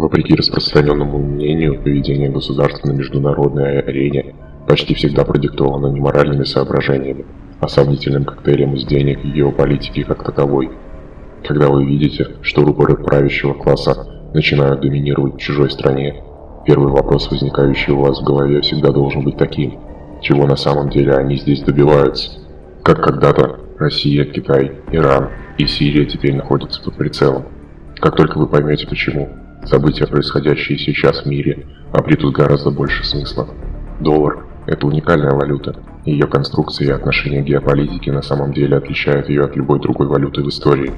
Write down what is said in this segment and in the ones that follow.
Вопреки распространенному мнению, поведение государства на международной арене почти всегда продиктовано не моральными соображениями, а сомнительным коктейлем из денег и геополитики как таковой. Когда вы видите, что рупоры правящего класса начинают доминировать в чужой стране, первый вопрос, возникающий у вас в голове, всегда должен быть таким. Чего на самом деле они здесь добиваются? Как когда-то Россия, Китай, Иран и Сирия теперь находятся под прицелом. Как только вы поймете почему, события, происходящие сейчас в мире, обретут гораздо больше смысла. Доллар – это уникальная валюта, ее конструкция и отношение к геополитике на самом деле отличают ее от любой другой валюты в истории.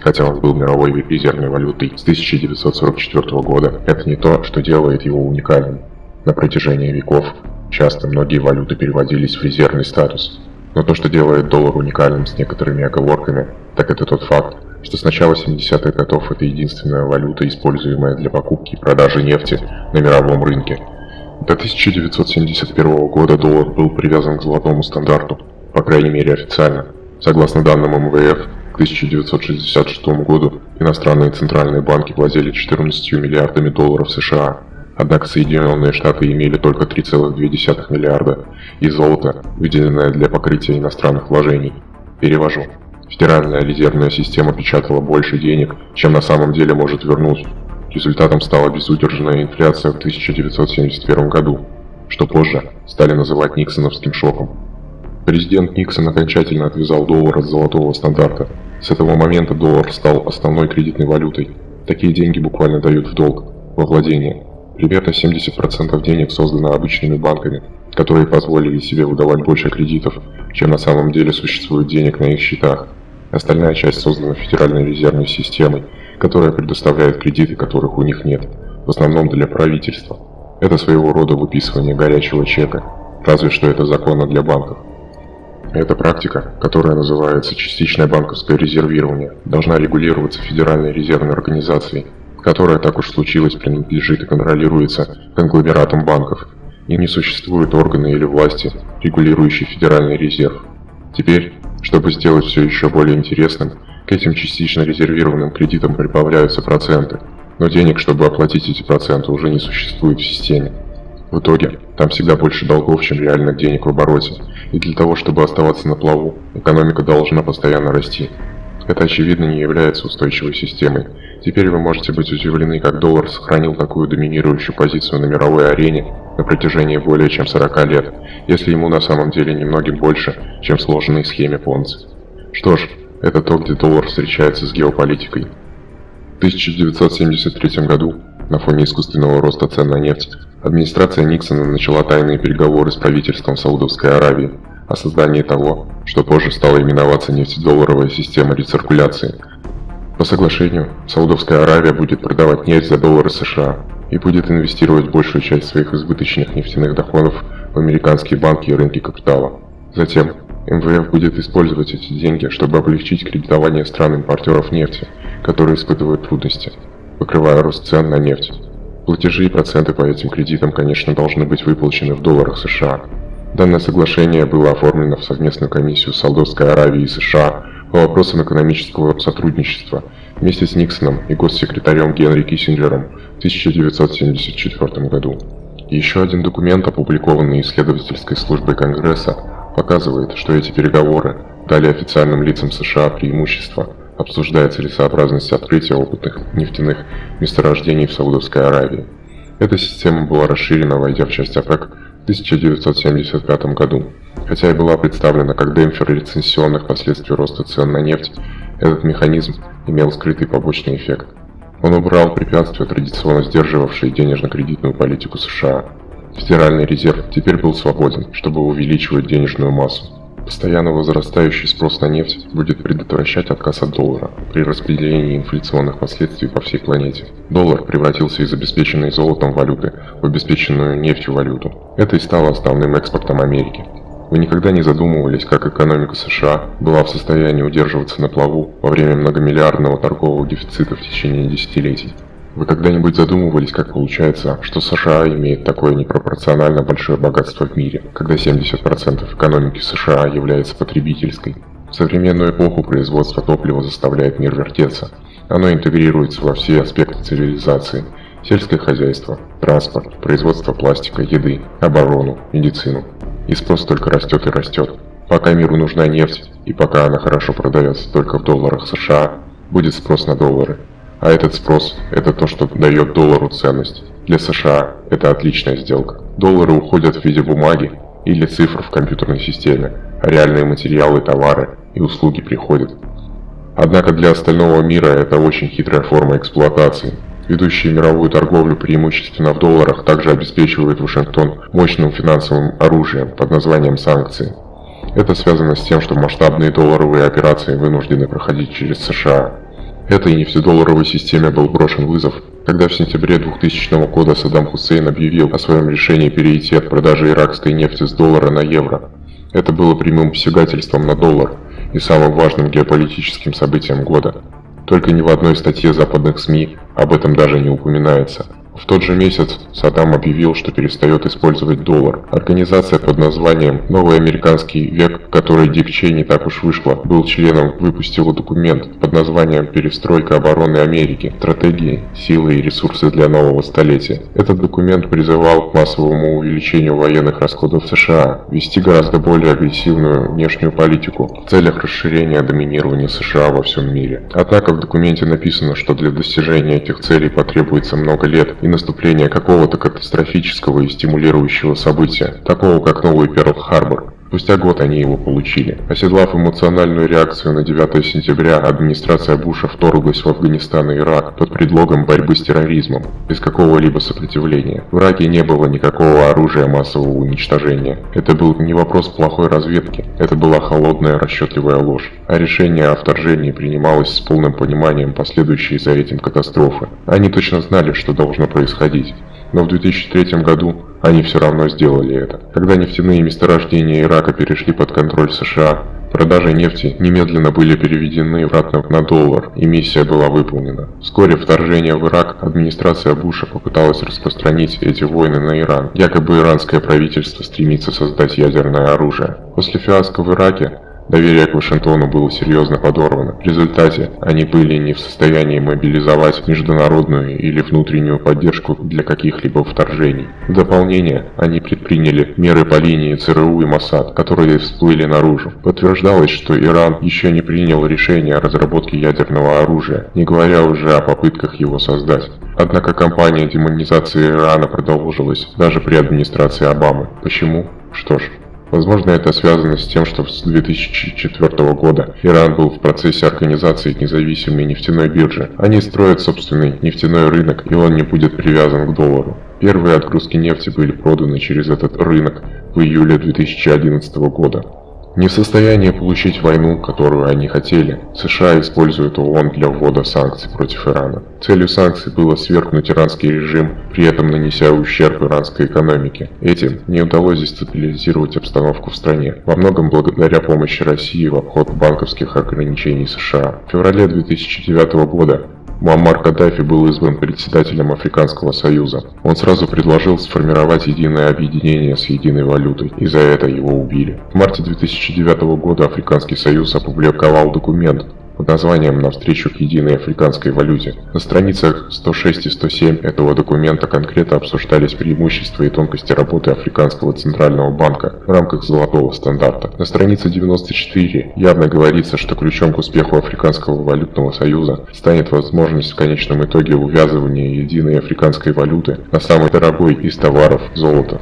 Хотя он был мировой резервной валютой с 1944 года, это не то, что делает его уникальным. На протяжении веков часто многие валюты переводились в резервный статус. Но то, что делает доллар уникальным с некоторыми оговорками, так это тот факт, что с начала 70-х годов это единственная валюта, используемая для покупки и продажи нефти на мировом рынке. До 1971 года доллар был привязан к золотому стандарту, по крайней мере официально. Согласно данным МВФ, к 1966 году иностранные центральные банки владели 14 миллиардами долларов США, однако Соединенные Штаты имели только 3,2 миллиарда, и золото, выделенное для покрытия иностранных вложений. Перевожу. Федеральная резервная система печатала больше денег, чем на самом деле может вернуть. Результатом стала безудержная инфляция в 1971 году, что позже стали называть Никсоновским шоком. Президент Никсон окончательно отвязал доллар от золотого стандарта. С этого момента доллар стал основной кредитной валютой. Такие деньги буквально дают в долг, во владение. Примерно 70% денег создано обычными банками, которые позволили себе выдавать больше кредитов, чем на самом деле существует денег на их счетах. Остальная часть создана Федеральной резервной системой, которая предоставляет кредиты, которых у них нет, в основном для правительства. Это своего рода выписывание горячего чека, разве что это законно для банков. Эта практика, которая называется частичное банковское резервирование, должна регулироваться Федеральной резервной организацией, которая так уж случилось принадлежит и контролируется конгломератом банков, и не существует органа или власти, регулирующей Федеральный резерв. Теперь, чтобы сделать все еще более интересным, к этим частично резервированным кредитам прибавляются проценты, но денег, чтобы оплатить эти проценты, уже не существует в системе. В итоге, там всегда больше долгов, чем реальных денег в обороте, и для того, чтобы оставаться на плаву, экономика должна постоянно расти. Это очевидно не является устойчивой системой. Теперь вы можете быть удивлены, как доллар сохранил такую доминирующую позицию на мировой арене на протяжении более чем 40 лет, если ему на самом деле немногим больше, чем в сложенной схеме Понци. Что ж, это то, где доллар встречается с геополитикой. В 1973 году, на фоне искусственного роста цен на нефть, Администрация Никсона начала тайные переговоры с правительством Саудовской Аравии о создании того, что позже стало именоваться нефтедолларовая система рециркуляции. По соглашению, Саудовская Аравия будет продавать нефть за доллары США и будет инвестировать большую часть своих избыточных нефтяных доходов в американские банки и рынки капитала. Затем МВФ будет использовать эти деньги, чтобы облегчить кредитование стран-импортеров нефти, которые испытывают трудности, покрывая рост цен на нефть. Платежи и проценты по этим кредитам, конечно, должны быть выплачены в долларах США. Данное соглашение было оформлено в совместную комиссию Саудовской Аравии и США по вопросам экономического сотрудничества вместе с Никсоном и госсекретарем Генри Киссинджером в 1974 году. еще один документ, опубликованный исследовательской службой Конгресса, показывает, что эти переговоры дали официальным лицам США преимущество – обсуждая целесообразность открытия опытных нефтяных месторождений в Саудовской Аравии. Эта система была расширена, войдя в часть ОПЕК 1975 году. Хотя и была представлена как демпфер рецессионных последствий роста цен на нефть, этот механизм имел скрытый побочный эффект. Он убрал препятствия, традиционно сдерживавшие денежно-кредитную политику США. Федеральный резерв теперь был свободен, чтобы увеличивать денежную массу. Постоянно возрастающий спрос на нефть будет предотвращать отказ от доллара при распределении инфляционных последствий по всей планете. Доллар превратился из обеспеченной золотом валюты в обеспеченную нефтью валюту. Это и стало основным экспортом Америки. Вы никогда не задумывались, как экономика США была в состоянии удерживаться на плаву во время многомиллиардного торгового дефицита в течение десятилетий? Вы когда-нибудь задумывались, как получается, что США имеет такое непропорционально большое богатство в мире, когда 70% экономики США является потребительской? В современную эпоху производство топлива заставляет мир вертеться. Оно интегрируется во все аспекты цивилизации. Сельское хозяйство, транспорт, производство пластика, еды, оборону, медицину. И спрос только растет и растет. Пока миру нужна нефть, и пока она хорошо продается только в долларах США, будет спрос на доллары. А этот спрос – это то, что дает доллару ценность. Для США это отличная сделка. Доллары уходят в виде бумаги или цифр в компьютерной системе, а реальные материалы, товары и услуги приходят. Однако для остального мира это очень хитрая форма эксплуатации. Ведущие мировую торговлю преимущественно в долларах также обеспечивают Вашингтон мощным финансовым оружием под названием санкции. Это связано с тем, что масштабные долларовые операции вынуждены проходить через США. Этой нефтедолларовой системе был брошен вызов, когда в сентябре 2000 года Саддам Хусейн объявил о своем решении перейти от продажи иракской нефти с доллара на евро. Это было прямым посягательством на доллар и самым важным геополитическим событием года. Только ни в одной статье западных СМИ об этом даже не упоминается. В тот же месяц Саддам объявил, что перестает использовать доллар. Организация под названием «Новый американский век», которой Дик Чейни так уж вышла, был членом, выпустила документ под названием «Перестройка обороны Америки. Стратегии, силы и ресурсы для нового столетия». Этот документ призывал к массовому увеличению военных расходов США, вести гораздо более агрессивную внешнюю политику в целях расширения доминирования США во всем мире. Однако в документе написано, что для достижения этих целей потребуется много лет и наступление какого-то катастрофического и стимулирующего события, такого как новый Перл-Харбор. Спустя год они его получили. Оседлав эмоциональную реакцию на 9 сентября, администрация Буша вторглась в Афганистан и Ирак под предлогом борьбы с терроризмом, без какого-либо сопротивления. В Ираке не было никакого оружия массового уничтожения. Это был не вопрос плохой разведки, это была холодная расчетливая ложь. А решение о вторжении принималось с полным пониманием последующей за этим катастрофы. Они точно знали, что должно происходить но в 2003 году они все равно сделали это. Когда нефтяные месторождения Ирака перешли под контроль США, продажи нефти немедленно были переведены обратно на доллар, и миссия была выполнена. Вскоре вторжение в Ирак администрация Буша попыталась распространить эти войны на Иран. Якобы иранское правительство стремится создать ядерное оружие. После фиаско в Ираке Доверие к Вашингтону было серьезно подорвано. В результате они были не в состоянии мобилизовать международную или внутреннюю поддержку для каких-либо вторжений. В дополнение, они предприняли меры по линии ЦРУ и Моссад, которые всплыли наружу. Подтверждалось, что Иран еще не принял решение о разработке ядерного оружия, не говоря уже о попытках его создать. Однако кампания демонизации Ирана продолжилась даже при администрации Обамы. Почему? Что ж, Возможно, это связано с тем, что с 2004 года Иран был в процессе организации независимой нефтяной биржи. Они строят собственный нефтяной рынок, и он не будет привязан к доллару. Первые отгрузки нефти были проданы через этот рынок в июле 2011 года. Не в состоянии получить войну, которую они хотели, США используют ООН для ввода санкций против Ирана. Целью санкций было свергнуть иранский режим, при этом нанеся ущерб иранской экономике. Этим не удалось дестабилизировать обстановку в стране, во многом благодаря помощи России в обход банковских ограничений США. В феврале 2009 года Муаммар Каддафи был избран председателем Африканского союза. Он сразу предложил сформировать единое объединение с единой валютой, и за это его убили. В марте 2009 года Африканский союз опубликовал документ, под названием «Навстречу к единой африканской валюте». На страницах 106 и 107 этого документа конкретно обсуждались преимущества и тонкости работы Африканского центрального банка в рамках золотого стандарта. На странице 94 явно говорится, что ключом к успеху Африканского валютного союза станет возможность в конечном итоге увязывания единой африканской валюты на самый дорогой из товаров – золото.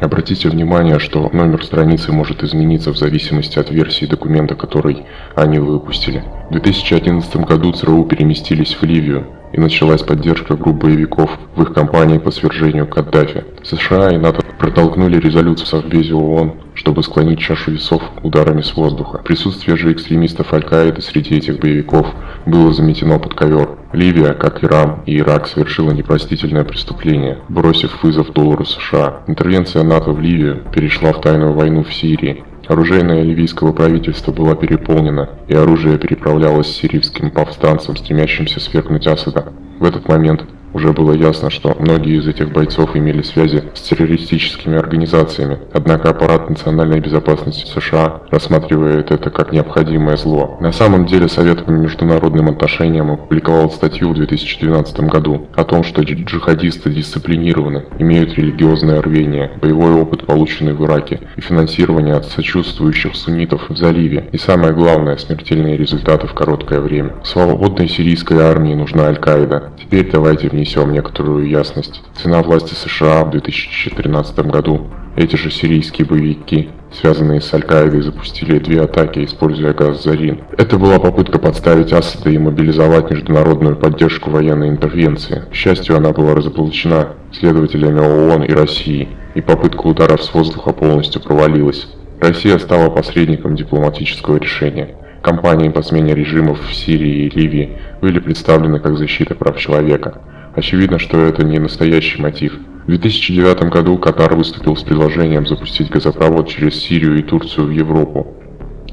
Обратите внимание, что номер страницы может измениться в зависимости от версии документа, который они выпустили. В 2011 году ЦРУ переместились в Ливию, и началась поддержка групп боевиков в их кампании по свержению Каддафи. США и НАТО протолкнули резолюцию в Совбезе ООН, чтобы склонить чашу весов ударами с воздуха. Присутствие же экстремистов Аль-Каиды среди этих боевиков было заметено под ковер. Ливия, как Иран и Ирак, совершила непростительное преступление, бросив вызов доллару США. Интервенция НАТО в Ливию перешла в тайную войну в Сирии, Оружейное ливийского правительства была переполнена, и оружие переправлялось сирийским повстанцам, стремящимся свергнуть Асада. В этот момент Уже было ясно, что многие из этих бойцов имели связи с террористическими организациями, однако аппарат национальной безопасности США рассматривает это как необходимое зло. На самом деле Совет по международным отношениям опубликовал статью в 2012 году о том, что джихадисты дисциплинированы, имеют религиозное рвение, боевой опыт, полученный в Ираке, и финансирование от сочувствующих суннитов в заливе, и самое главное, смертельные результаты в короткое время. Свободной сирийской армии нужна Аль-Каида. Теперь давайте внесем некоторую ясность. Цена власти США в 2014 году. Эти же сирийские боевики, связанные с Аль-Каидой, запустили две атаки, используя газ Зарин. Это была попытка подставить Асада и мобилизовать международную поддержку военной интервенции. К счастью, она была разоблачена следователями ООН и России, и попытка ударов с воздуха полностью провалилась. Россия стала посредником дипломатического решения. Компании по смене режимов в Сирии и Ливии были представлены как защита прав человека. Очевидно, что это не настоящий мотив. В 2009 году Катар выступил с предложением запустить газопровод через Сирию и Турцию в Европу.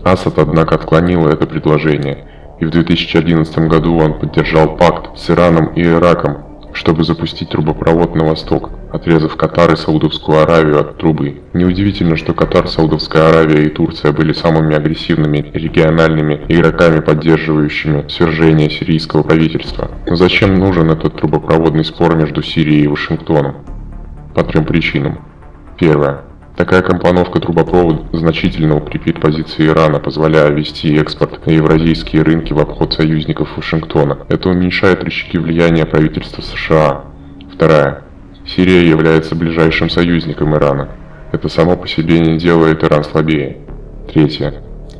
Асад, однако, отклонил это предложение, и в 2011 году он поддержал пакт с Ираном и Ираком, чтобы запустить трубопровод на восток отрезав Катар и Саудовскую Аравию от трубы. Неудивительно, что Катар, Саудовская Аравия и Турция были самыми агрессивными региональными игроками, поддерживающими свержение сирийского правительства. Но зачем нужен этот трубопроводный спор между Сирией и Вашингтоном? По трем причинам. Первое. Такая компоновка трубопровода значительно укрепит позиции Ирана, позволяя вести экспорт на евразийские рынки в обход союзников Вашингтона. Это уменьшает рычаги влияния правительства США. Вторая. Сирия является ближайшим союзником Ирана. Это само по себе не делает Иран слабее. Третье.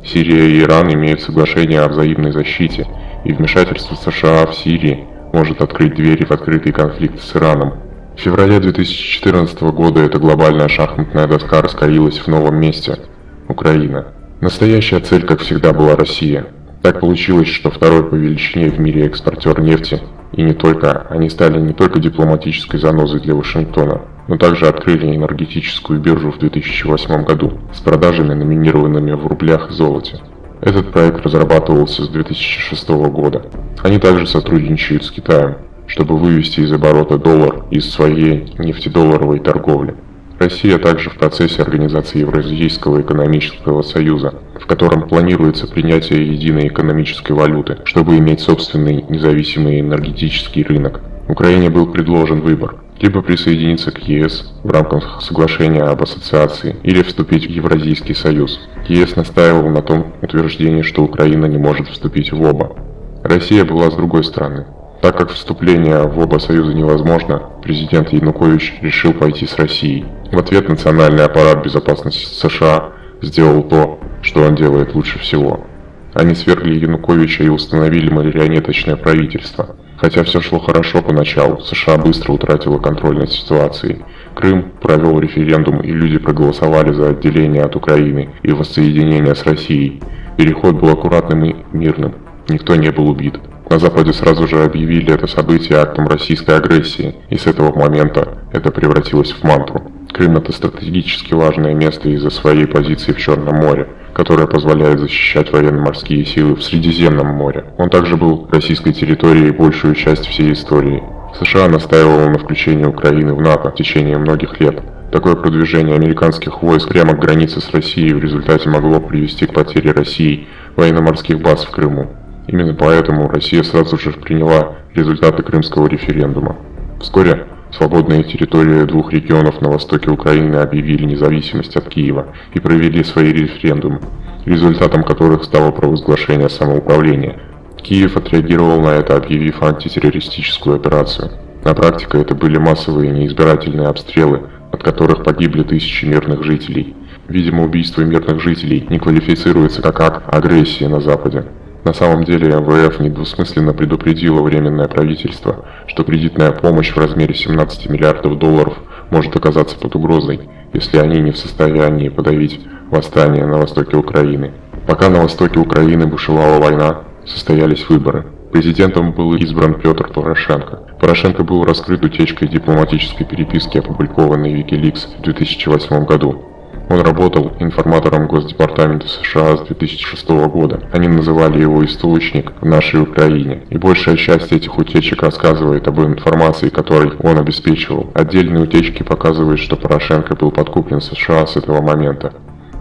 Сирия и Иран имеют соглашение о взаимной защите, и вмешательство США в Сирии может открыть двери в открытый конфликт с Ираном. В феврале 2014 года эта глобальная шахматная доска раскалилась в новом месте – Украина. Настоящая цель, как всегда, была Россия. Так получилось, что второй по величине в мире экспортер нефти и не только, они стали не только дипломатической занозой для Вашингтона, но также открыли энергетическую биржу в 2008 году с продажами, номинированными в рублях и золоте. Этот проект разрабатывался с 2006 года. Они также сотрудничают с Китаем, чтобы вывести из оборота доллар из своей нефтедолларовой торговли. Россия также в процессе организации Евразийского экономического союза, в котором планируется принятие единой экономической валюты, чтобы иметь собственный независимый энергетический рынок. Украине был предложен выбор – либо присоединиться к ЕС в рамках соглашения об ассоциации, или вступить в Евразийский союз. ЕС настаивал на том утверждении, что Украина не может вступить в оба. Россия была с другой стороны. Так как вступление в оба союза невозможно, президент Янукович решил пойти с Россией. В ответ национальный аппарат безопасности США сделал то, что он делает лучше всего. Они свергли Януковича и установили марионеточное правительство. Хотя все шло хорошо поначалу, США быстро утратила контроль над ситуацией. Крым провел референдум и люди проголосовали за отделение от Украины и воссоединение с Россией. Переход был аккуратным и мирным. Никто не был убит. На Западе сразу же объявили это событие актом российской агрессии, и с этого момента это превратилось в мантру. Крым – это стратегически важное место из-за своей позиции в Черном море, которое позволяет защищать военно-морские силы в Средиземном море. Он также был российской территорией большую часть всей истории. США настаивал на включении Украины в НАТО в течение многих лет. Такое продвижение американских войск прямо к границе с Россией в результате могло привести к потере России военно-морских баз в Крыму. Именно поэтому Россия сразу же приняла результаты крымского референдума. Вскоре свободные территории двух регионов на востоке Украины объявили независимость от Киева и провели свои референдумы, результатом которых стало провозглашение самоуправления. Киев отреагировал на это, объявив антитеррористическую операцию. На практике это были массовые неизбирательные обстрелы, от которых погибли тысячи мирных жителей. Видимо, убийство мирных жителей не квалифицируется как акт агрессии на Западе. На самом деле МВФ недвусмысленно предупредило Временное правительство, что кредитная помощь в размере 17 миллиардов долларов может оказаться под угрозой, если они не в состоянии подавить восстание на востоке Украины. Пока на востоке Украины бушевала война, состоялись выборы. Президентом был избран Петр Порошенко. Порошенко был раскрыт утечкой дипломатической переписки, опубликованной в Wikileaks в 2008 году. Он работал информатором Госдепартамента США с 2006 года. Они называли его «источник» в нашей Украине. И большая часть этих утечек рассказывает об информации, которой он обеспечивал. Отдельные утечки показывают, что Порошенко был подкуплен США с этого момента.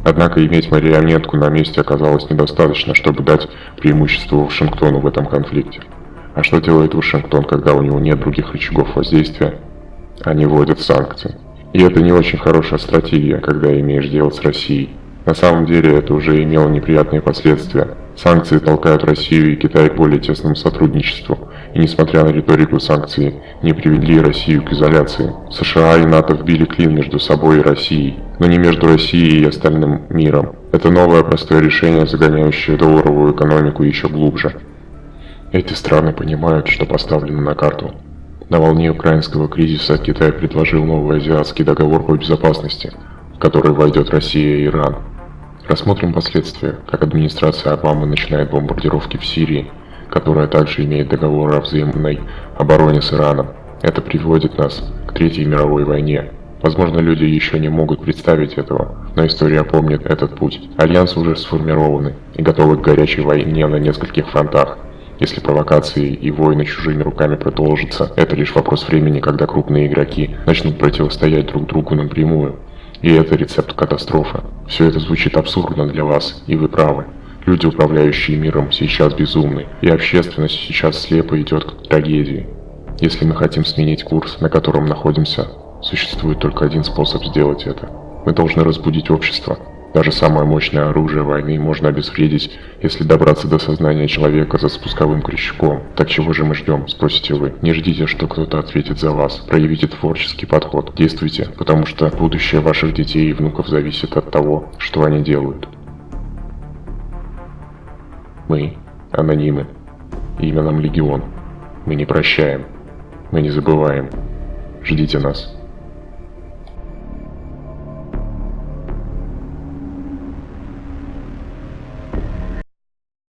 Однако иметь марионетку на месте оказалось недостаточно, чтобы дать преимущество Вашингтону в этом конфликте. А что делает Вашингтон, когда у него нет других рычагов воздействия? Они вводят санкции. И это не очень хорошая стратегия, когда имеешь дело с Россией. На самом деле это уже имело неприятные последствия. Санкции толкают Россию и Китай к более тесному сотрудничеству, и несмотря на риторику санкций, не привели Россию к изоляции. США и НАТО вбили клин между собой и Россией, но не между Россией и остальным миром. Это новое простое решение, загоняющее долларовую экономику еще глубже. Эти страны понимают, что поставлено на карту. На волне украинского кризиса Китай предложил новый азиатский договор по безопасности, в который войдет Россия и Иран. Рассмотрим последствия, как администрация Обамы начинает бомбардировки в Сирии, которая также имеет договор о взаимной обороне с Ираном. Это приводит нас к Третьей мировой войне. Возможно, люди еще не могут представить этого, но история помнит этот путь. Альянсы уже сформированы и готовы к горячей войне на нескольких фронтах. Если провокации и войны чужими руками продолжатся, это лишь вопрос времени, когда крупные игроки начнут противостоять друг другу напрямую. И это рецепт катастрофы. Все это звучит абсурдно для вас, и вы правы. Люди, управляющие миром, сейчас безумны, и общественность сейчас слепо идет к трагедии. Если мы хотим сменить курс, на котором находимся, существует только один способ сделать это. Мы должны разбудить общество, даже самое мощное оружие войны можно обезвредить, если добраться до сознания человека за спусковым крючком. Так чего же мы ждем, спросите вы. Не ждите, что кто-то ответит за вас. Проявите творческий подход. Действуйте, потому что будущее ваших детей и внуков зависит от того, что они делают. Мы – анонимы. Имя нам Легион. Мы не прощаем. Мы не забываем. Ждите нас.